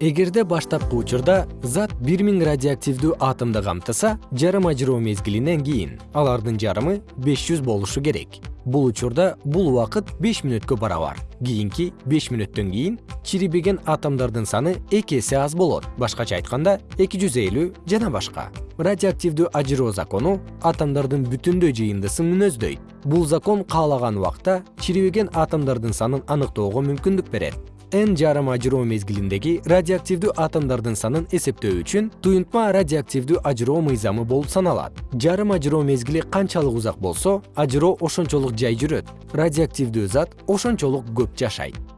эгерде баштапкы учурда зат бир миң радиоактивдүү атомду камтыса жарым ажыроо мезгилинен кийин алардын жарымы беш жүз болушу керек. Бул учурда бул убакыт беш мүнөткө барабар. Кийинки беш мүнөттөн кийин чирибеген атомдордун саны эки эсе аз болот. Башкача айтканда эки жүз элүү жана башка. Радиоактивдүү ажыроо закону атомдордун бүтүндөй жыйындысын мүнөздөйт. Бул закон каалаган убакта чирибеген атомдордун санын аныктоого мүмкүндүк берет н жарым ажыроо мезгилиндеги радиоактивдүү атомдордун санын эсептөө үчүн туюнтма радиоактивдүү ажыроо мыйзамы болуп саналат. Жарым ажыроо мезгили канчалык узак болсо ажыроо ошончолук жай жүрөт. Радиоактивдүү зат ошончолук көп жашайт